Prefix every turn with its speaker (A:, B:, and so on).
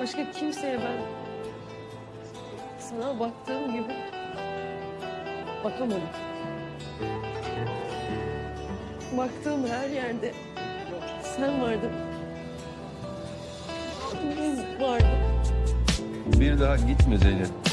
A: Başka kimseye ben sana baktığım gibi bakamadım. Baktığım her yerde sen vardın. Biz vardık.
B: Bir daha gitme Zeynep.